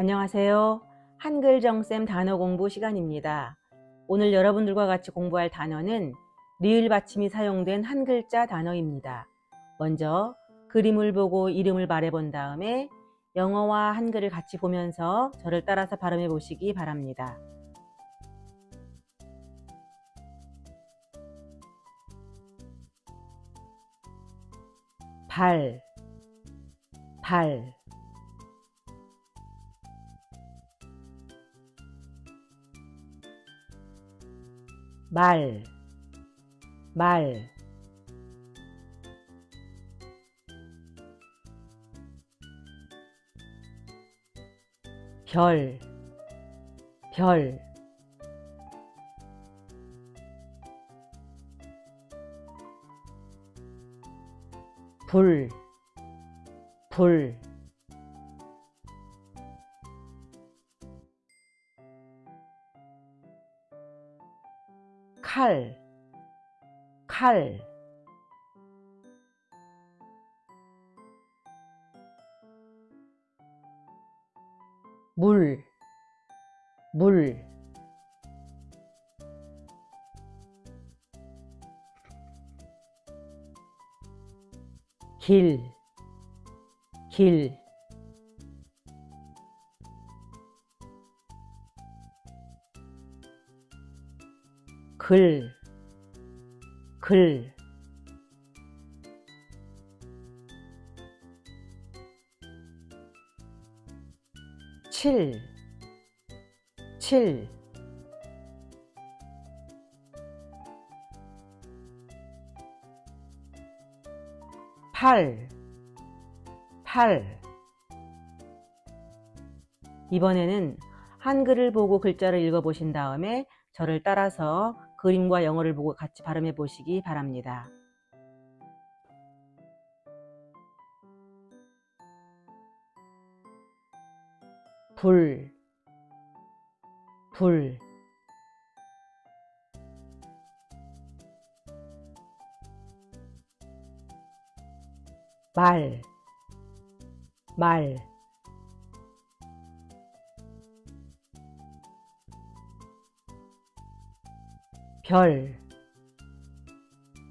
안녕하세요. 한글 정쌤 단어 공부 시간입니다. 오늘 여러분들과 같이 공부할 단어는 리을 받침이 사용된 한 글자 단어입니다. 먼저 그림을 보고 이름을 말해본 다음에 영어와 한글을 같이 보면서 저를 따라서 발음해 보시기 바랍니다. 발, 발, 말, 말, 별, 별, 불, 불, 칼, 칼, 물, 물, 길, 길, 글, 글, 칠, 칠, 팔, 팔. 이번에는 한글을 보고 글자를 읽어보신 다음에 저를 따라서 그림과 영어를 보고 같이 발음해 보시기 바랍니다. 불, 불, 말, 말, 별,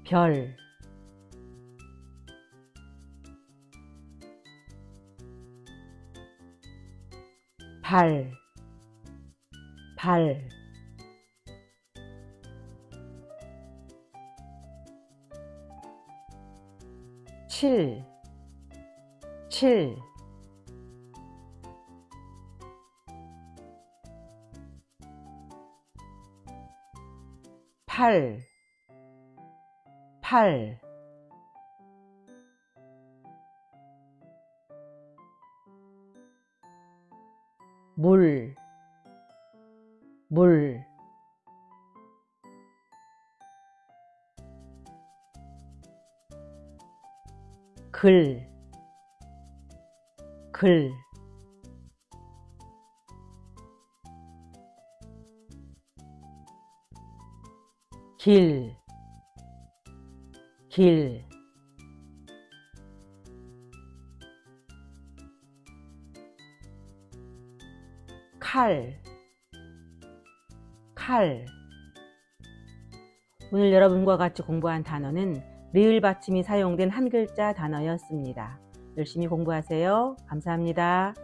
별, 발, 발, 칠, 칠, 팔, 팔, 물, 물, 글, 글, 길, 길, 칼, 칼. 오늘 여러분과 같이 공부한 단어는 리을 받침이 사용된 한 글자 단어였습니다. 열심히 공부하세요. 감사합니다.